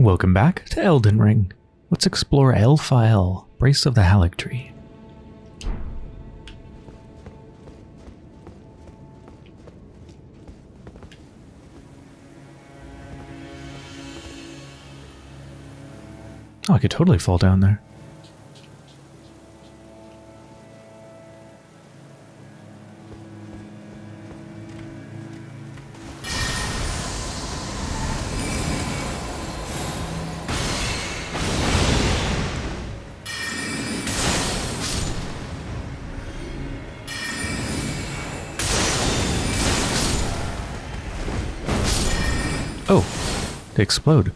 Welcome back to Elden Ring. Let's explore Elphael, Brace of the Haligtree. Oh, I could totally fall down there. Explode.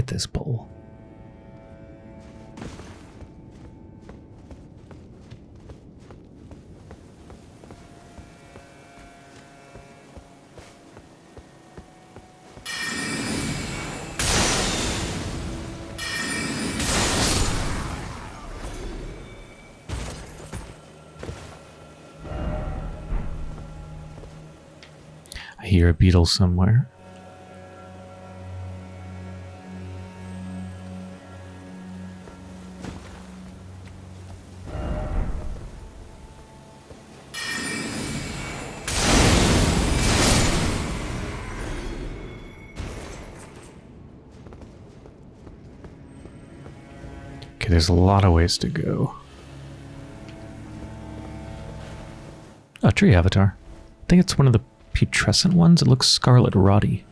It's this bowl. I hear a beetle somewhere. There's a lot of ways to go. A tree avatar. I think it's one of the putrescent ones. It looks scarlet roddy.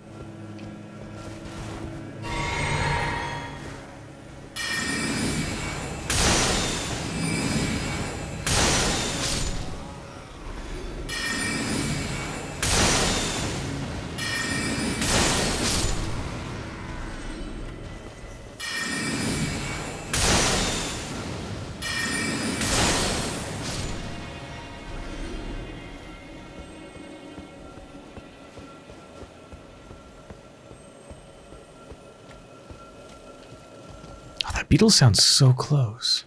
Beetle sounds so close.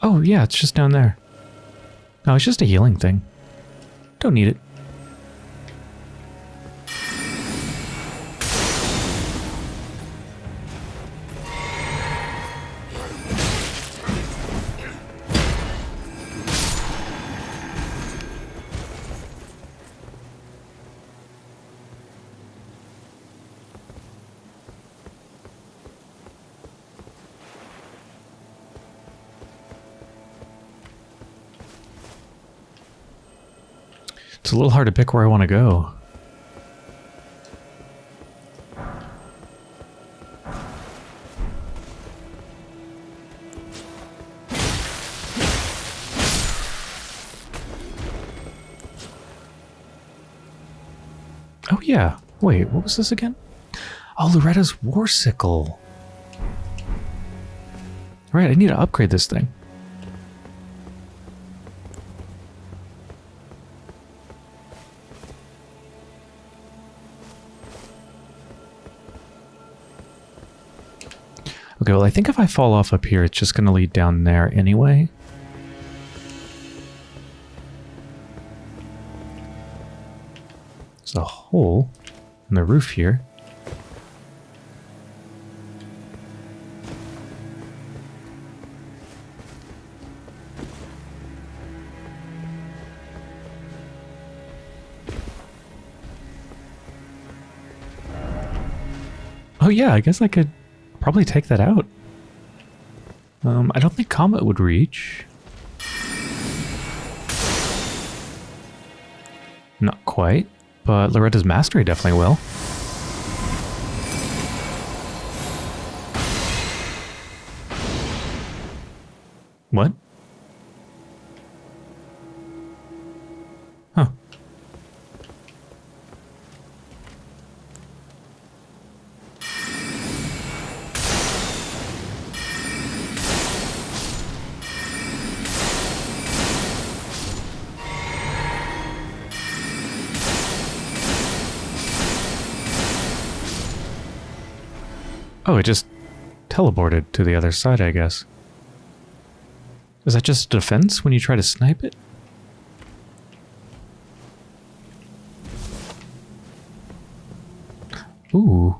Oh, yeah, it's just down there. No, it's just a healing thing. Don't need it. It's a little hard to pick where I want to go. Oh yeah. Wait, what was this again? Oh, Loretta's War Sickle. Right, I need to upgrade this thing. I think if I fall off up here, it's just going to lead down there anyway. There's a hole in the roof here. Oh yeah, I guess I could probably take that out. Um, I don't think Comet would reach. Not quite, but Loretta's Mastery definitely will. Oh, it just teleported to the other side, I guess. Is that just defense when you try to snipe it? Ooh.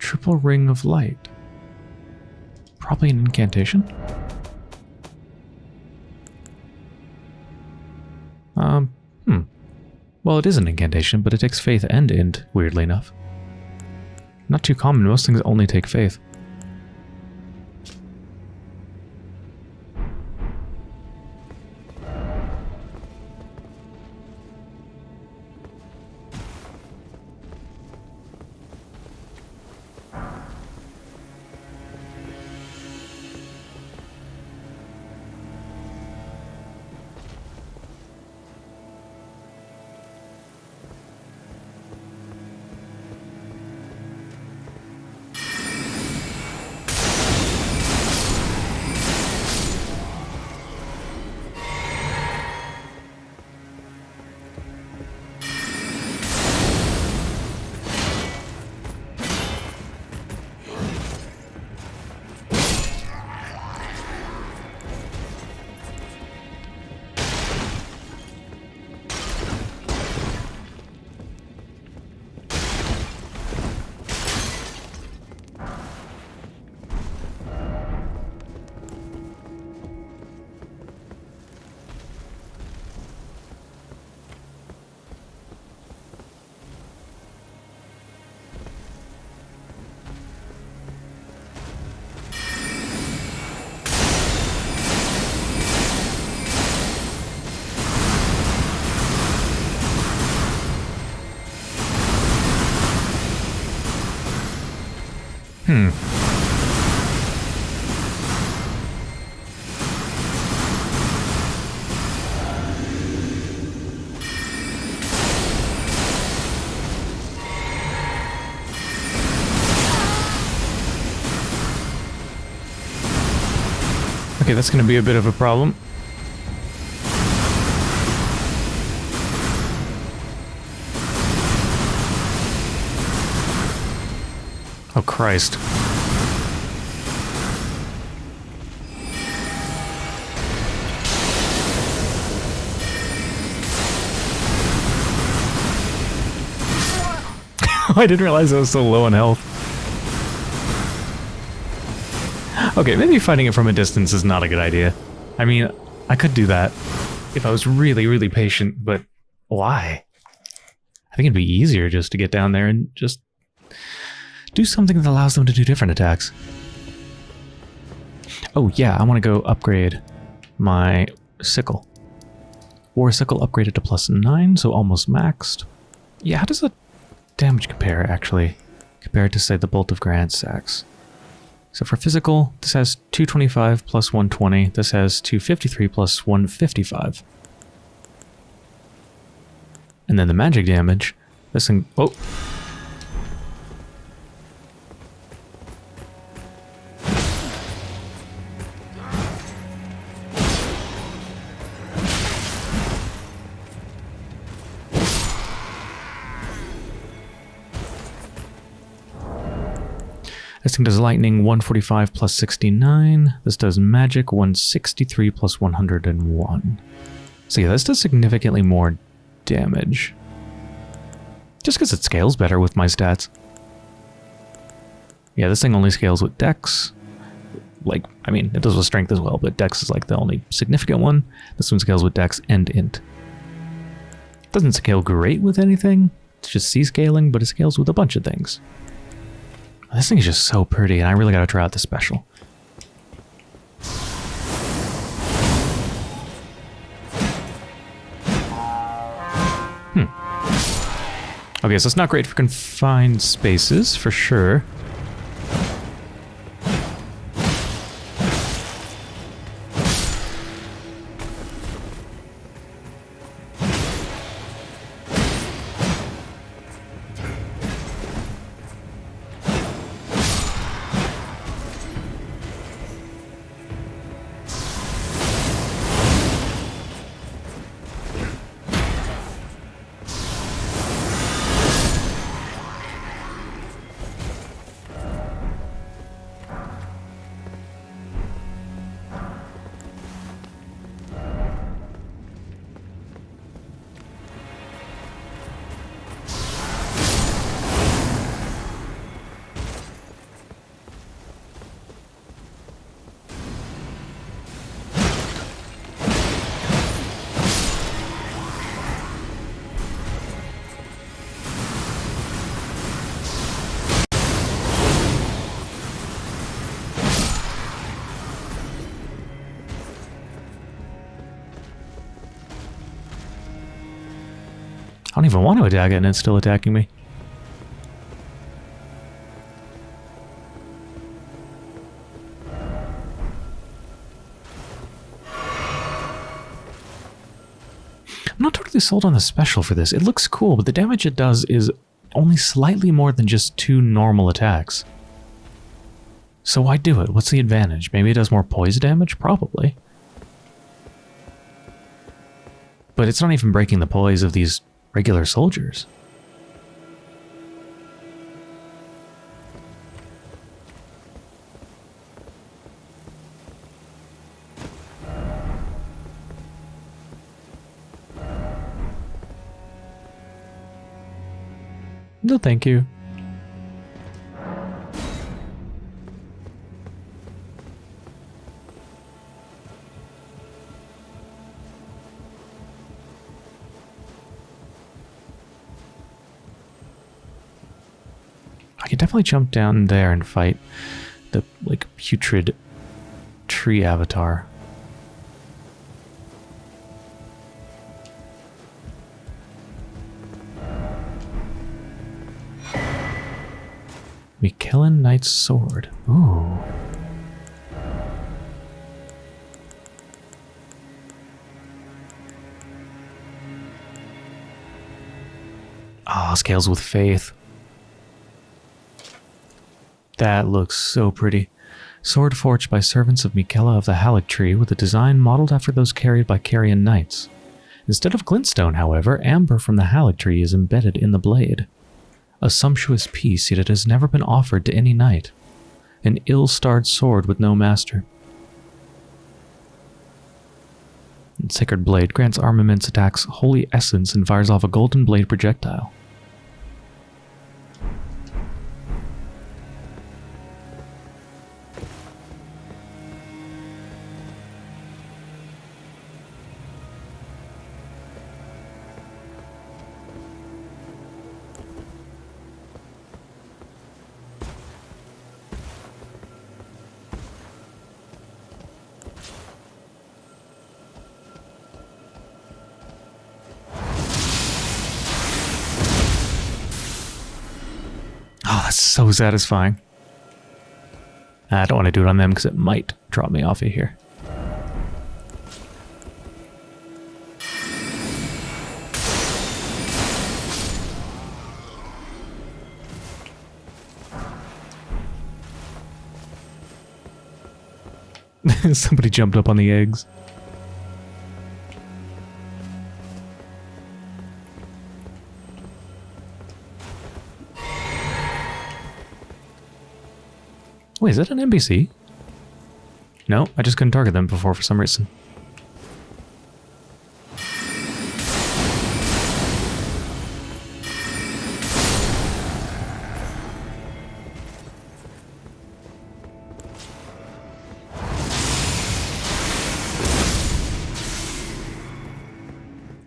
Triple Ring of Light. Probably an incantation. Um, hmm. Well, it is an incantation, but it takes faith and int, weirdly enough. Not too common, most things only take faith. Okay, that's going to be a bit of a problem. Oh, Christ. I didn't realize I was so low on health. Okay, maybe fighting it from a distance is not a good idea. I mean, I could do that if I was really, really patient, but why? I think it'd be easier just to get down there and just do something that allows them to do different attacks. Oh yeah, I want to go upgrade my sickle. War sickle upgraded to plus 9, so almost maxed. Yeah, how does the damage compare, actually, compared to, say, the Bolt of Gransax? So for physical, this has 225 plus 120. This has 253 plus 155. And then the magic damage, this thing... Oh! Does lightning 145 plus 69. This does magic 163 plus 101. So yeah, this does significantly more damage. Just because it scales better with my stats. Yeah, this thing only scales with dex. like, I mean, it does with strength as well, but dex is like the only significant one. This one scales with dex and int. Doesn't scale great with anything. It's just C scaling, but it scales with a bunch of things. This thing is just so pretty, and I really got to try out the special. Hmm. Okay, so it's not great for confined spaces, for sure. Don't even want to attack it and it's still attacking me. I'm not totally sold on the special for this. It looks cool, but the damage it does is only slightly more than just two normal attacks. So why do it? What's the advantage? Maybe it does more poise damage? Probably. But it's not even breaking the poise of these regular soldiers. No, thank you. Definitely jump down there and fight the like putrid tree avatar. Miquellan Knight's Sword. Ooh. Ah, oh, scales with faith. That looks so pretty. Sword forged by servants of Miquella of the Haligtree with a design modeled after those carried by Carian knights. Instead of glintstone, however, amber from the Haligtree is embedded in the blade. A sumptuous piece, yet it has never been offered to any knight. An ill-starred sword with no master. Sacred Blade grants armaments attacks Holy Essence and fires off a golden blade projectile. So satisfying. I don't want to do it on them because it might drop me off of here. Somebody jumped up on the eggs. Wait, is that an NPC? No, I just couldn't target them before for some reason.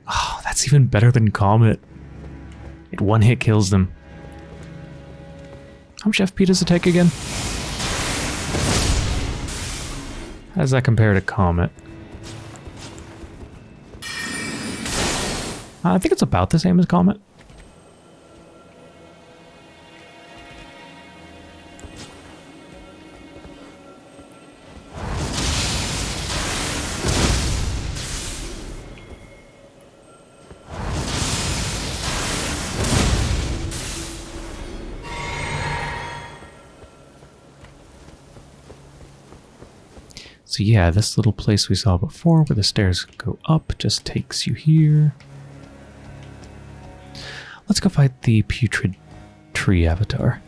Oh, that's even better than Comet. It one-hit kills them. How much FP does it take again? How does that compare to Comet? Uh, I think it's about the same as Comet. Yeah, this little place we saw before where the stairs go up just takes you here. Let's go fight the putrid tree avatar.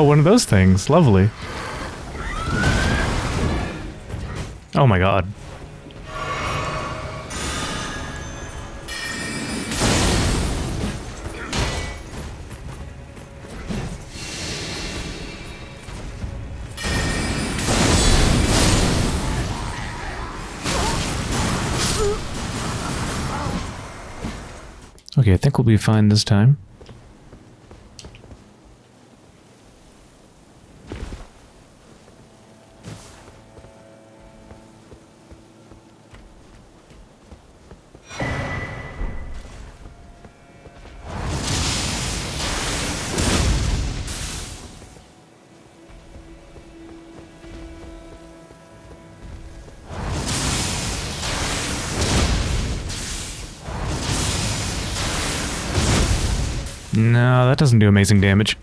Oh, one of those things. Lovely. Oh my god. Okay, I think we'll be fine this time. Doesn't do amazing damage.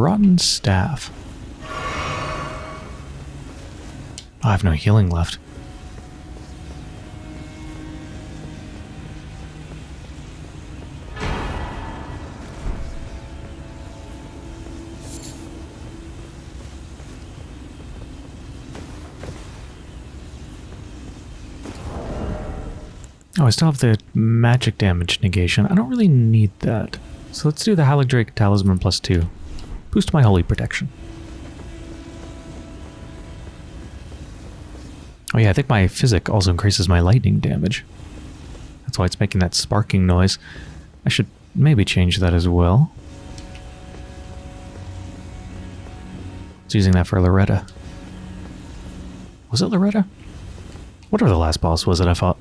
Rotten staff. I have no healing left. Oh, I still have the magic damage negation. I don't really need that. So let's do the Haligdrake Talisman plus two. Boost my holy protection. Oh yeah, I think my physick also increases my lightning damage. That's why it's making that sparking noise. I should maybe change that as well. It's using that for Loretta. Was it Loretta? Whatever the last boss was that I fought.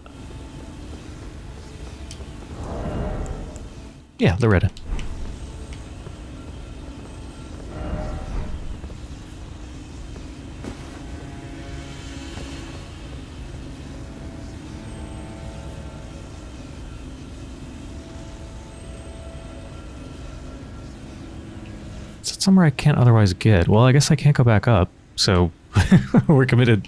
Yeah, Loretta. Somewhere I can't otherwise get. Well, I guess I can't go back up, so we're committed.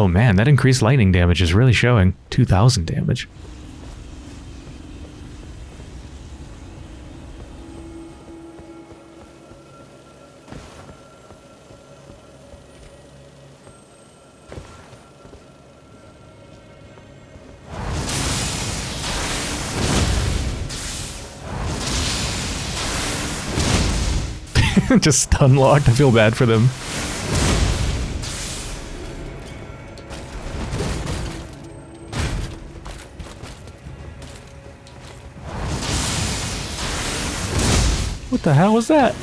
Oh man, that increased lightning damage is really showing. 2,000 damage. Just stun locked. I feel bad for them. The hell was that?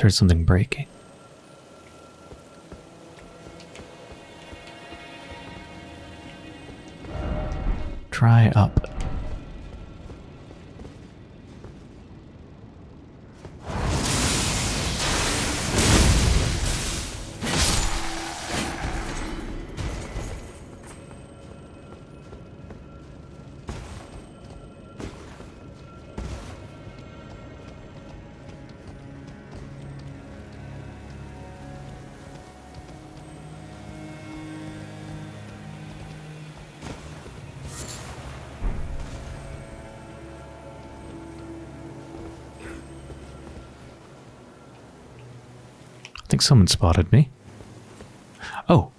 Heard something breaking. Try up. Someone spotted me. Oh.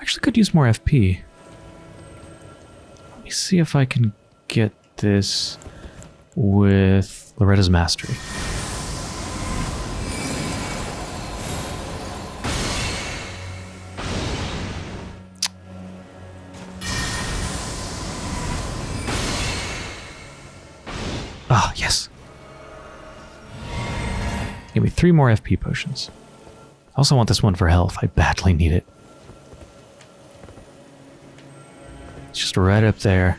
Actually could use more FP. Let me see if I can get this with Loretta's Mastery. Ah, yes. Give me three more FP potions. I also want this one for health. I badly need it. It's just right up there.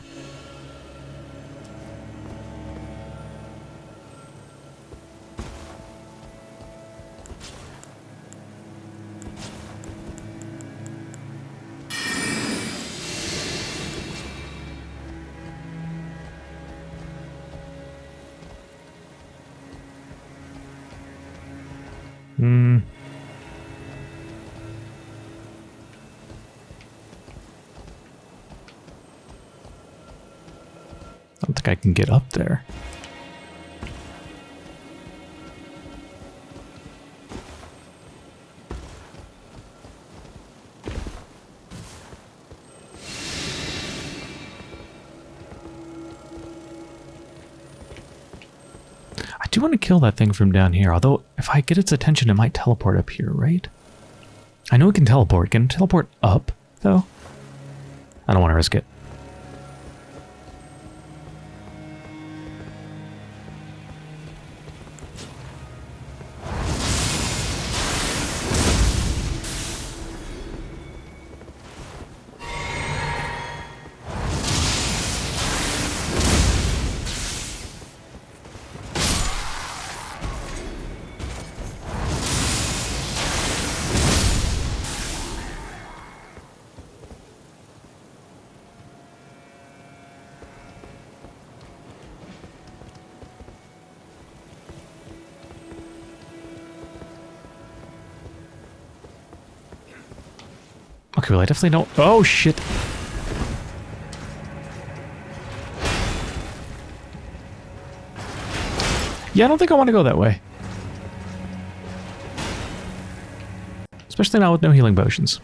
Kill that thing from down here, although if I get its attention, it might teleport up here, right? I know it can teleport. Can it teleport up, though? I don't want to risk it. Okay, well, I definitely don't... Oh, shit. Yeah, I don't think I want to go that way. Especially now with no healing potions.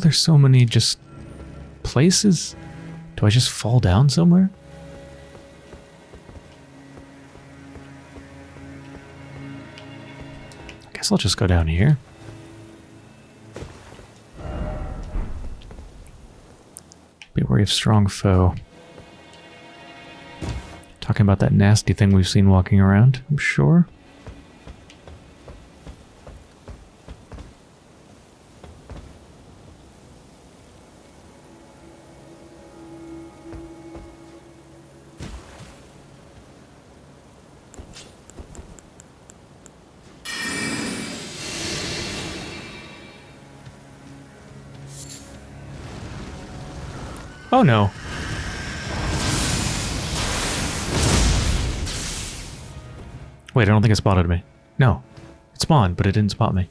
There's so many just places. Do I just fall down somewhere? I guess I'll just go down here. Be wary of strong foe. Talking about that nasty thing we've seen walking around, I'm sure. Think it spotted me. No. It spawned, but it didn't spot me.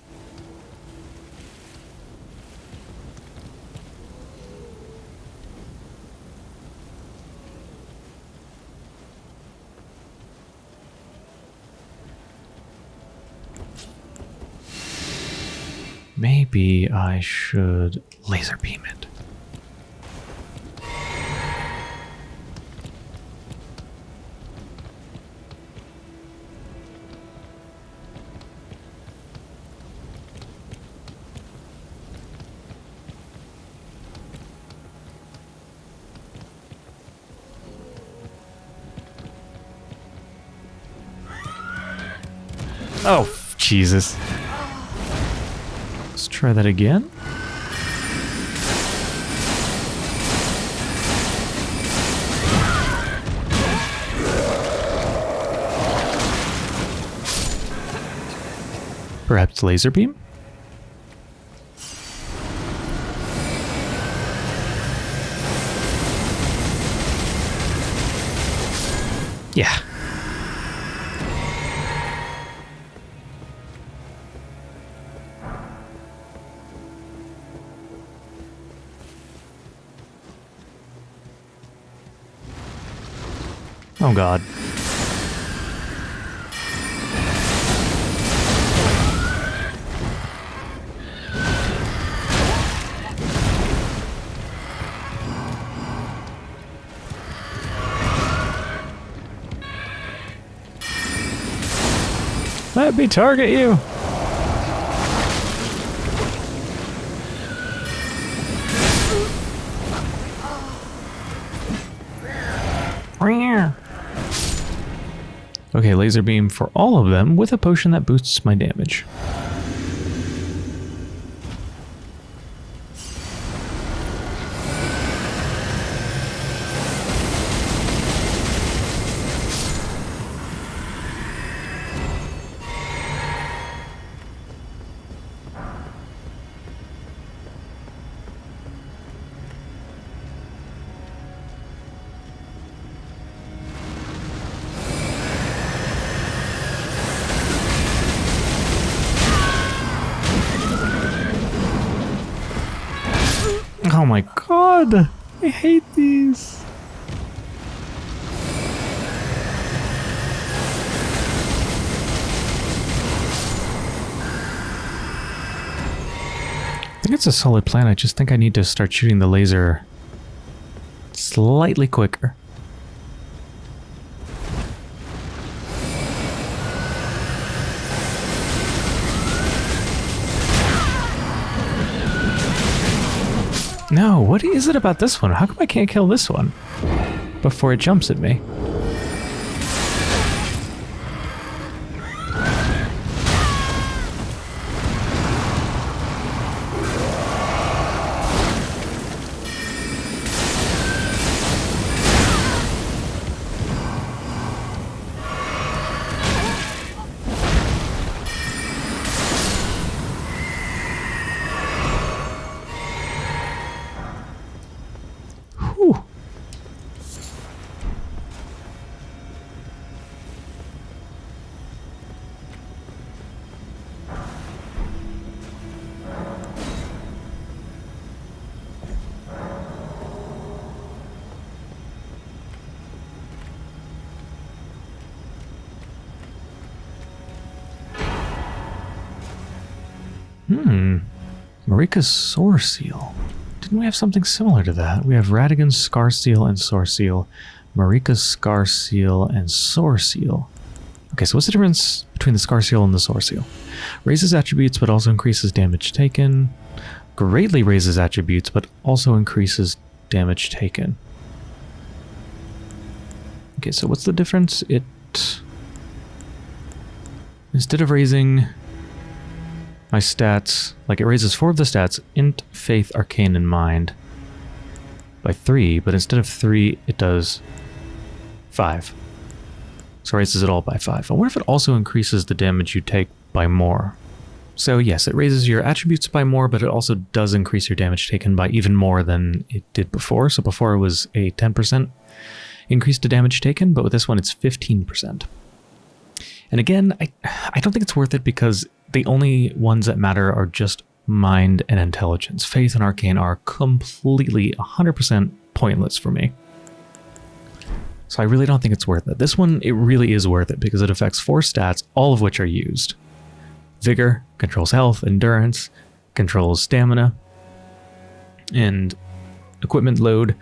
Maybe I should laser beam it. Jesus. Let's try that again. Perhaps laser beam? God. Let me target you. Laser beam for all of them with a potion that boosts my damage. Solid plan. I just think I need to start shooting the laser slightly quicker. No, what is it about this one? How come I can't kill this one before it jumps at me? Hmm. Marika's Soreseal. Didn't we have something similar to that? We have Radagon's Scar Seal and Soreseal. Marika's Scar Seal and Soreseal. Okay, so what's the difference between the Scar Seal and the Soreseal? Raises attributes but also increases damage taken. Greatly raises attributes but also increases damage taken. Okay, so what's the difference? It... Instead of raising my stats, like it raises four of the stats, int, faith, arcane, and mind, by three, but instead of three, it does five. So it raises it all by five. I wonder if it also increases the damage you take by more. So yes, it raises your attributes by more, but it also does increase your damage taken by even more than it did before. So before it was a 10% increase to damage taken, but with this one it's 15%. And again, I, I don't think it's worth it because the only ones that matter are just mind and intelligence. Faith and arcane are completely 100% pointless for me. So I really don't think it's worth it. This one, it really is worth it because it affects four stats, all of which are used. Vigor controls health, endurance, controls stamina, and equipment load,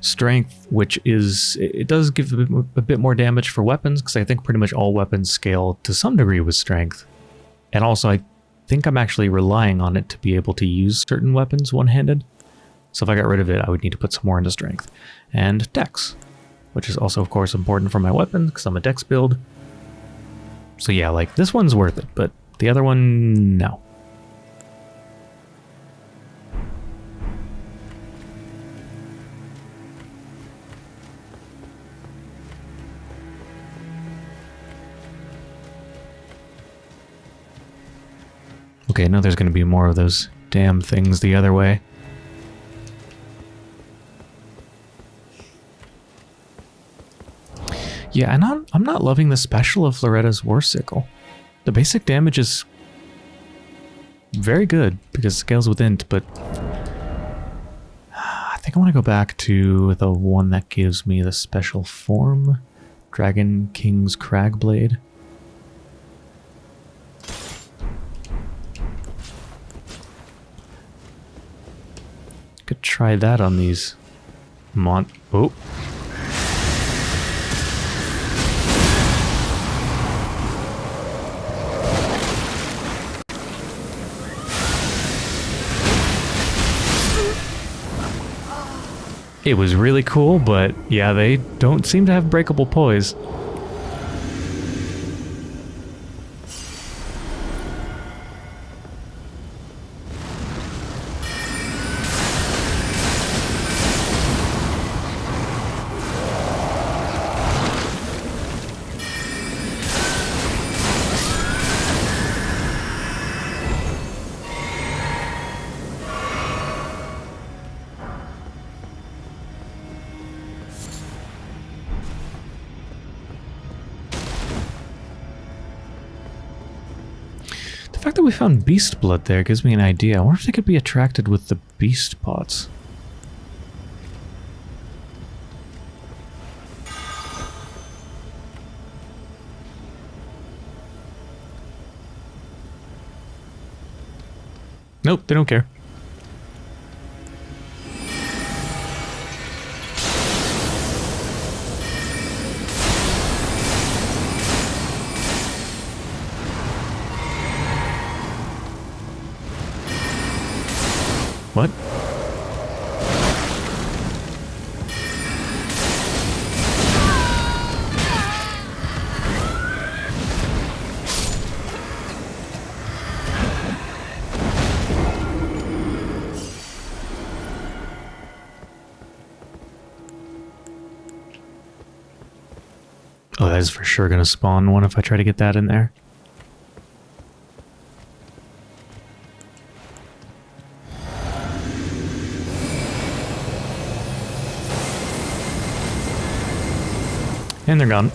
strength, which is, it does give a bit, more damage for weapons because I think pretty much all weapons scale to some degree with strength. And also I think I'm actually relying on it to be able to use certain weapons one-handed. So if I got rid of it, I would need to put some more into strength. And dex, which is also, of course, important for my weapon because I'm a dex build. So yeah, like, this one's worth it, but the other one, no. Okay, now there's going to be more of those damn things the other way. Yeah, and I'm, I'm not loving the special of Loretta's War Sickle. The basic damage is very good because it scales with int, but I think I want to go back to the one that gives me the special form. Dragon King's Cragblade. Could try that on these mon- oh. It was really cool, but yeah, they don't seem to have breakable poise. Fact that we found beast blood there gives me an idea. I wonder if they could be attracted with the beast pots. Nope, they don't care. Sure going to spawn one if I try to get that in there. And they're gone.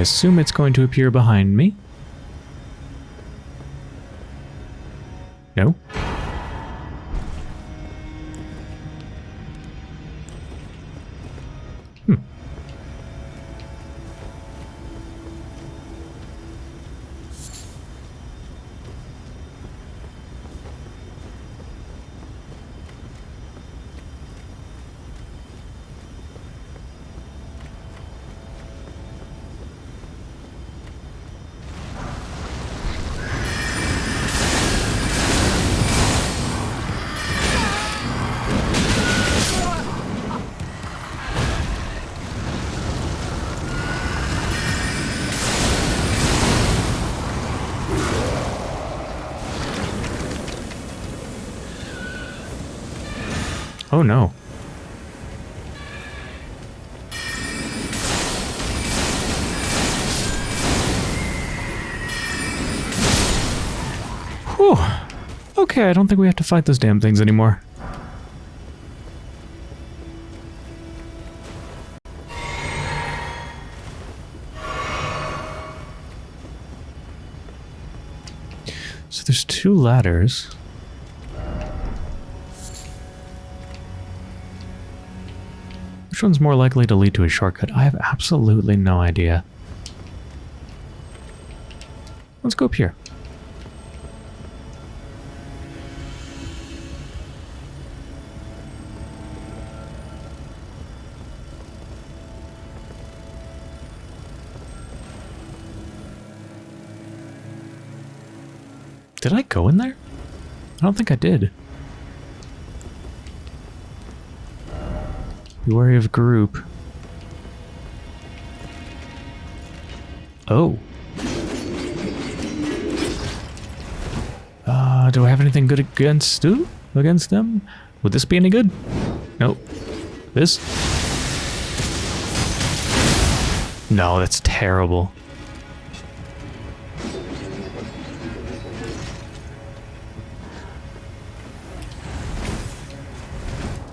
Assume it's going to appear behind me. No? Oh no. Whew. Okay, I don't think we have to fight those damn things anymore. So there's two ladders. Which one's more likely to lead to a shortcut? I have absolutely no idea. Let's go up here. Did I go in there? I don't think I did. Be wary of group. Oh. Uh, do I have anything good against ooh, against them? Would this be any good? Nope. This? No, that's terrible.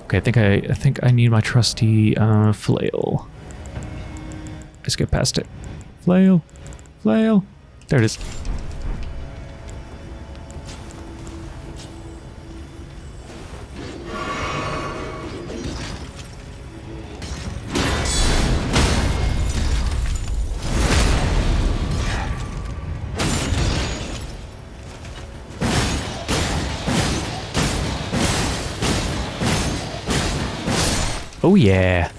Okay, I think I, I think I need my trusty uh, flail. Let's get past it. Flail, flail. There it is. Yeah.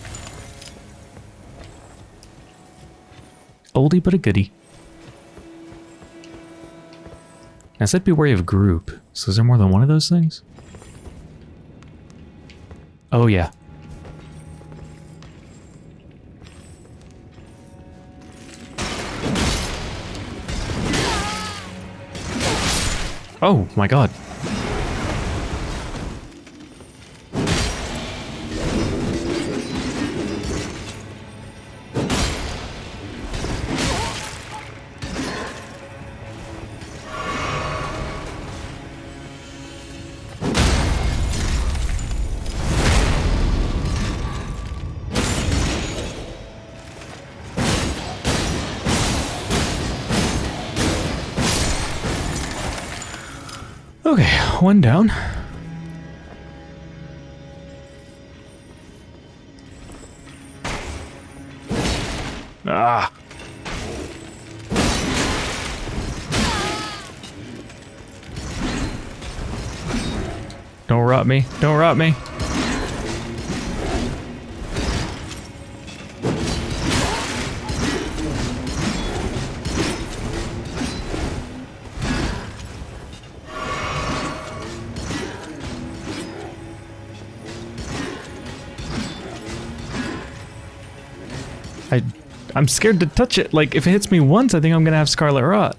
Oldie but a goodie. I said be wary of group. So is there more than one of those things? Oh yeah. Oh my god. Okay, one down. Ah. Don't rot me. Don't rot me. I'm scared to touch it. Like, if it hits me once, I think I'm gonna have Scarlet Rot.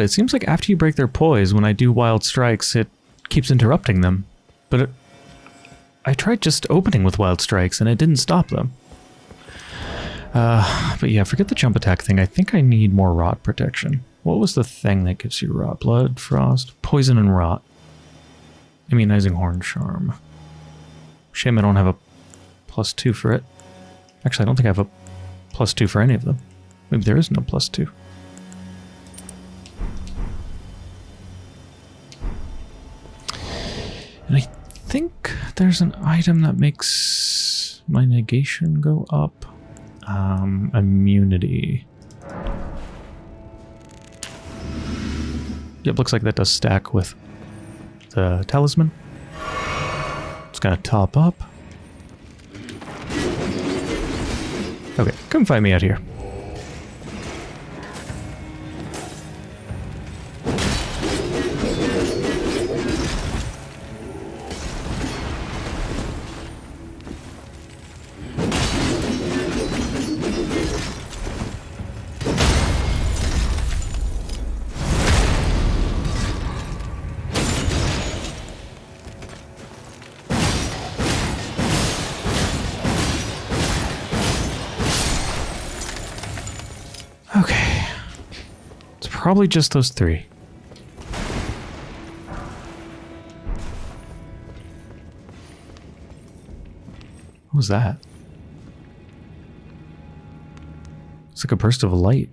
It seems like after you break their poise, when I do wild strikes, it keeps interrupting them. But it, I tried just opening with wild strikes and it didn't stop them. Uh, but yeah, forget the jump attack thing. I think I need more rot protection. What was the thing that gives you rot? Blood, frost, poison, and rot. Immunizing horn charm. Shame I don't have a plus two for it. Actually, I don't think I have a plus two for any of them. Maybe there is no plus two. And I think there's an item that makes my negation go up. Um, immunity. It looks like that does stack with the talisman. It's gonna top up. Okay, come find me out here. Probably just those three. What was that? It's like a burst of light.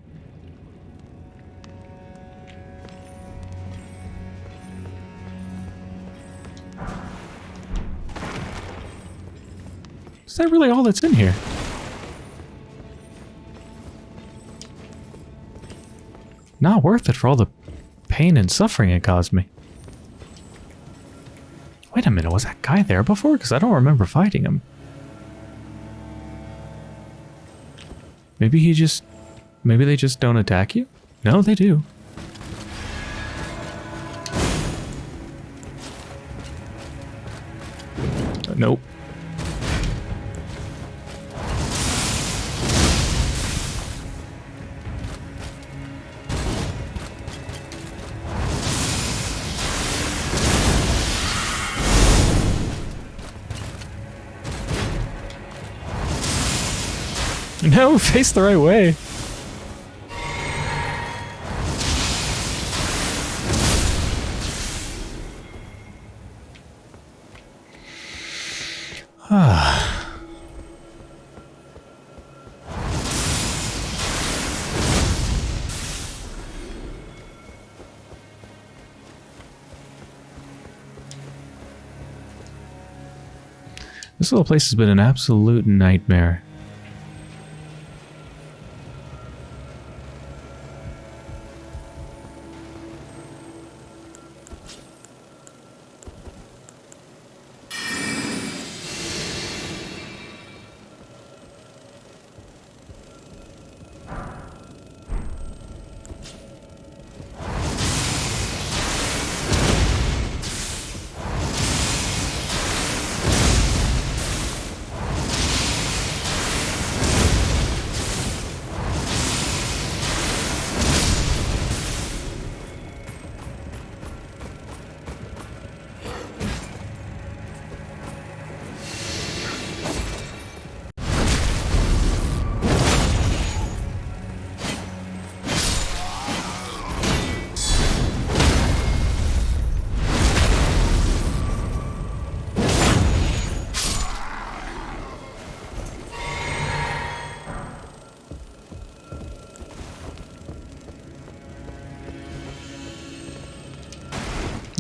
Is that really all that's in here? Not worth it for all the pain and suffering it caused me. Wait a minute, was that guy there before? Because I don't remember fighting him. Maybe he just... Maybe they just don't attack you? No, they do. Nope. No, face the right way. Ah. This little place has been an absolute nightmare.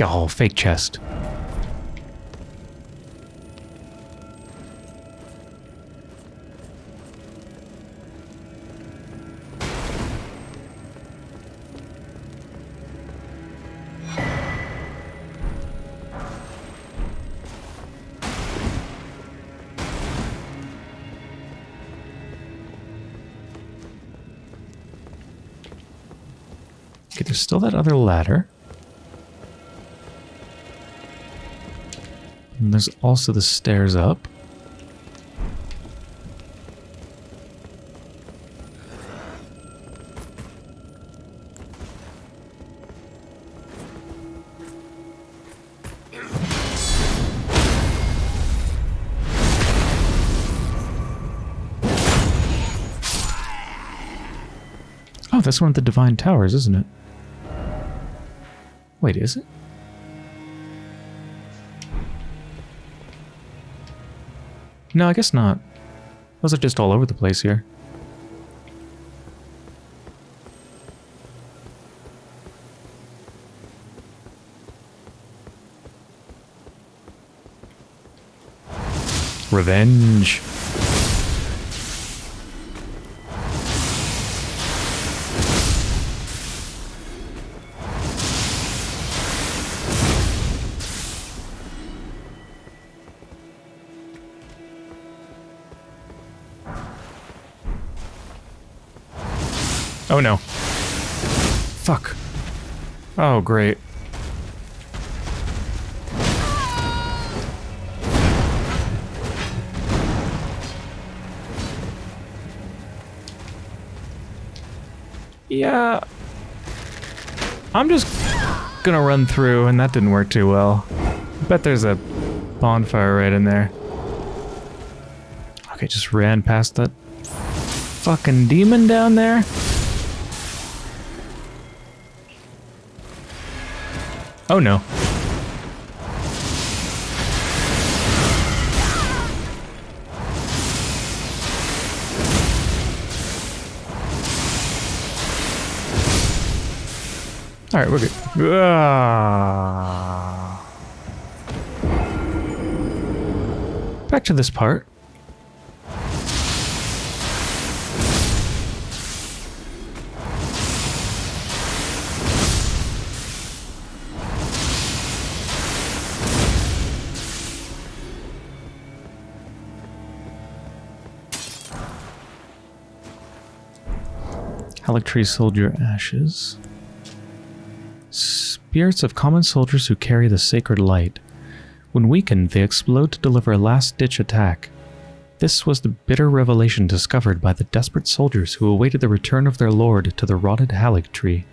Oh, fake chest. Okay, there's still that other ladder. And there's also the stairs up. Oh, that's one of the Divine Towers, isn't it? Wait, is it? No, I guess not. Those are just all over the place here. Revenge. Oh, great. Yeah. I'm just gonna run through, and that didn't work too well. Bet there's a bonfire right in there. Okay, just ran past that fucking demon down there. Oh no. All right, we're good. Ah. Back to this part. Haligtree soldier ashes. Spirits of common soldiers who carry the sacred light. When weakened, they explode to deliver a last-ditch attack. This was the bitter revelation discovered by the desperate soldiers who awaited the return of their lord to the rotted Haligtree.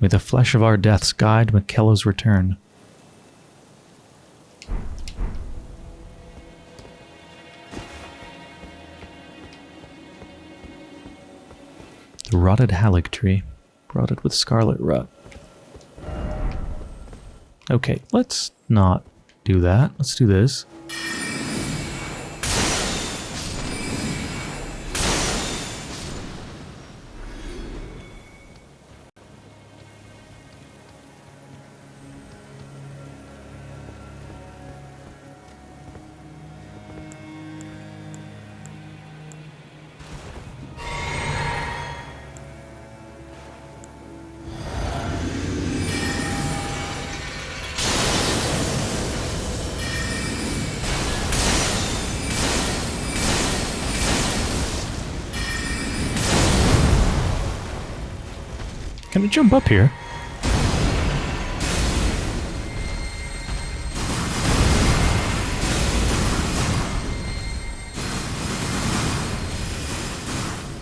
May the flesh of our deaths guide Miquella's return. The rotted Haligtree, rotted with scarlet rot. Okay, let's not do that. Let's do this. Jump up here?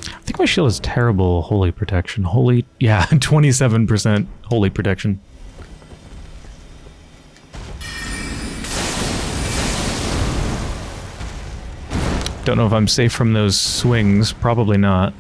I think my shield has terrible holy protection. Holy, yeah, 27% holy protection. Don't know if I'm safe from those swings. Probably not.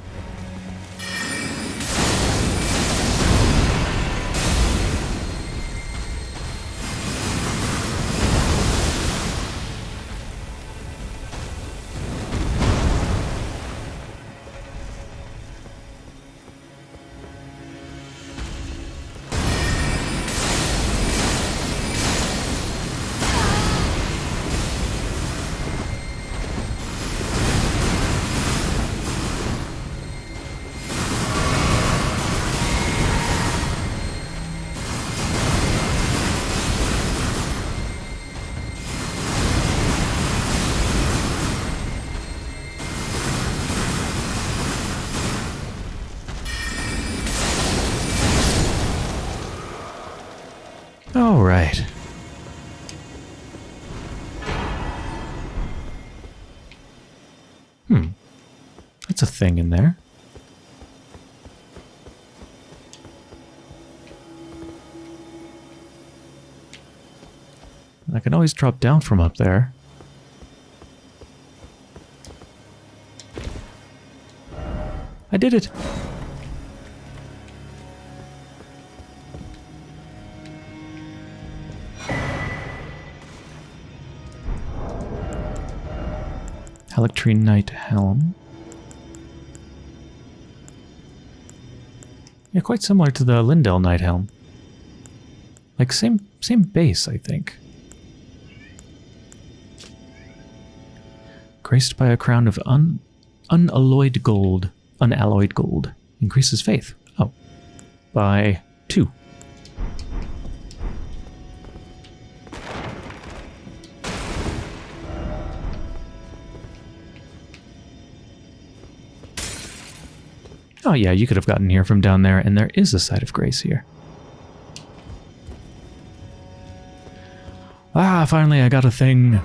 All right. Hmm. That's a thing in there. I can always drop down from up there. I did it! Haligtree Knight Helm. Yeah, quite similar to the Leyndell Knight Helm. Like same same base, I think. Graced by a crown of un unalloyed gold. Unalloyed gold. Increases faith. Oh. By two. Oh yeah, you could have gotten here from down there, and there is a site of grace here. Ah, finally I got a thing.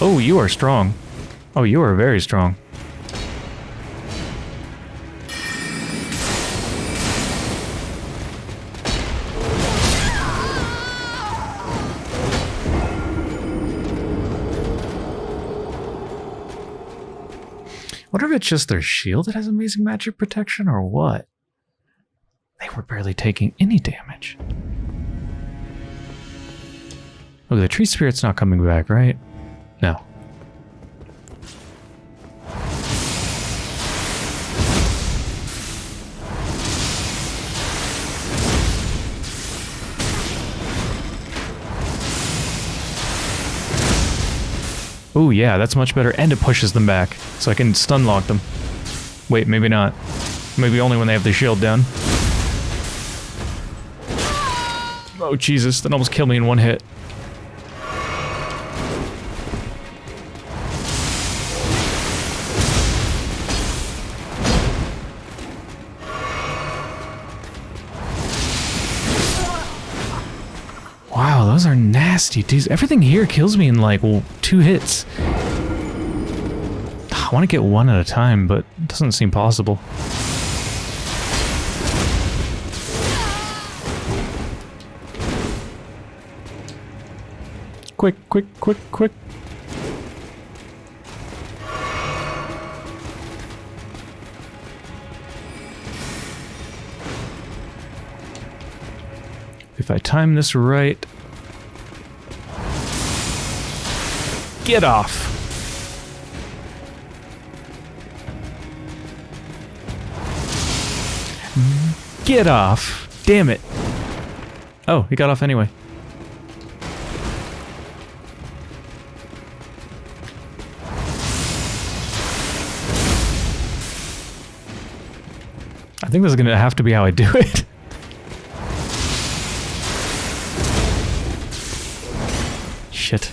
Oh, you are strong. Oh, you are very strong. wonder if it's just their shield that has amazing magic protection or what. They were barely taking any damage. Look, the tree spirit's not coming back, right? No. Oh yeah, that's much better, and it pushes them back, so I can stun lock them. Wait, maybe not. Maybe only when they have their shield down. Oh Jesus, that almost killed me in one hit. Nasty. Dude, everything here kills me in like well, two hits. Ah, I want to get one at a time, but it doesn't seem possible. Quick, quick, quick, quick. If I time this right... Get off! Get off! Damn it! Oh, he got off anyway. I think this is going to have to be how I do it. Shit.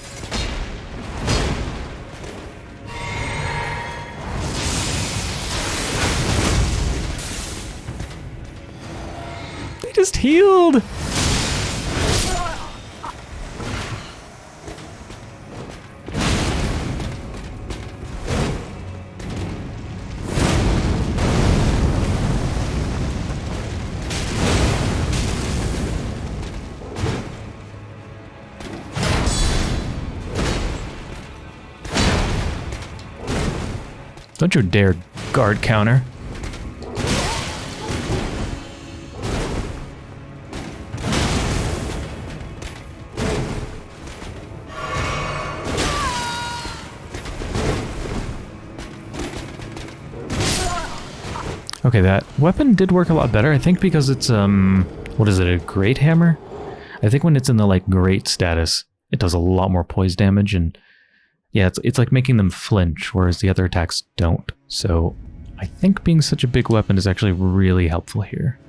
Healed! Don't you dare guard counter. Weapon did work a lot better, I think because it's, um, what is it, a great hammer? I think when it's in the, like, great status, it does a lot more poise damage, and yeah, it's, it's like making them flinch, whereas the other attacks don't. So I think being such a big weapon is actually really helpful here.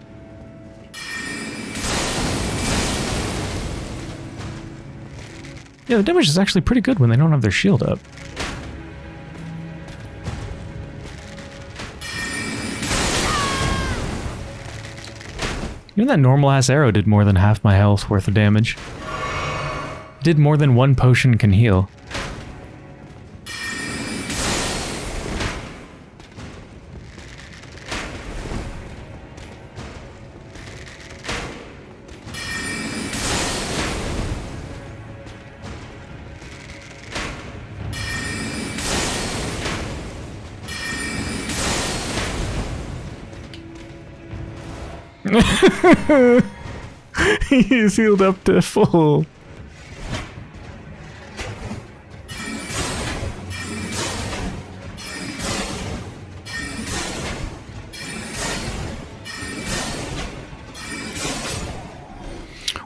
Yeah, the damage is actually pretty good when they don't have their shield up. Even that normal-ass arrow did more than half my health worth of damage. Did more than one potion can heal. He's healed up to full.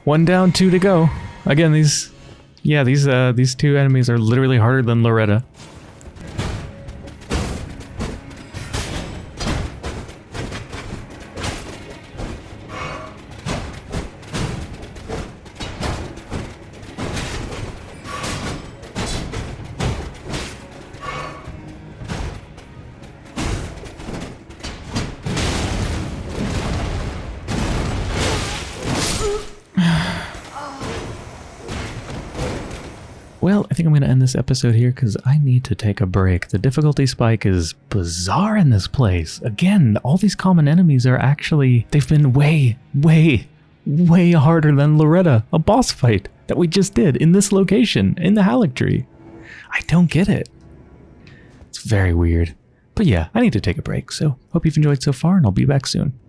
One down, two to go. Again, these, yeah, these uh, these two enemies are literally harder than Loretta. This episode here because I need to take a break. The difficulty spike is bizarre in this place. Again, all these common enemies are actually, they've been way, way, way harder than Loretta, a boss fight that we just did in this location, in the Haligtree. I don't get it. It's very weird. But yeah, I need to take a break, so hope you've enjoyed so far and I'll be back soon.